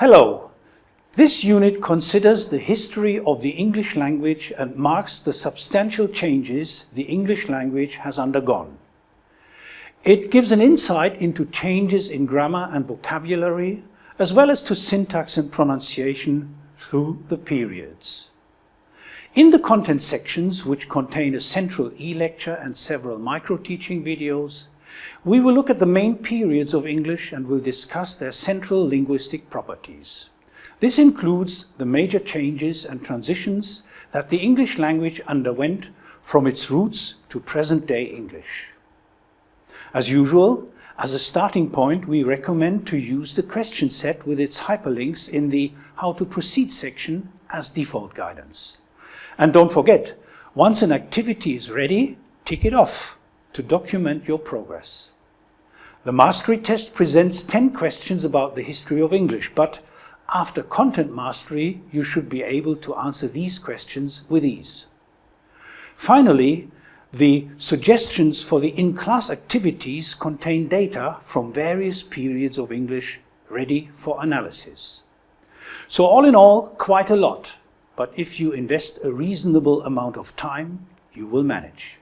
Hello. This unit considers the history of the English language and marks the substantial changes the English language has undergone. It gives an insight into changes in grammar and vocabulary, as well as to syntax and pronunciation through the periods. In the content sections, which contain a central e-lecture and several micro-teaching videos, we will look at the main periods of English and will discuss their central linguistic properties. This includes the major changes and transitions that the English language underwent from its roots to present-day English. As usual, as a starting point, we recommend to use the question set with its hyperlinks in the How to Proceed section as default guidance. And don't forget, once an activity is ready, tick it off to document your progress. The mastery test presents 10 questions about the history of English, but after content mastery, you should be able to answer these questions with ease. Finally, the suggestions for the in-class activities contain data from various periods of English ready for analysis. So all in all, quite a lot, but if you invest a reasonable amount of time, you will manage.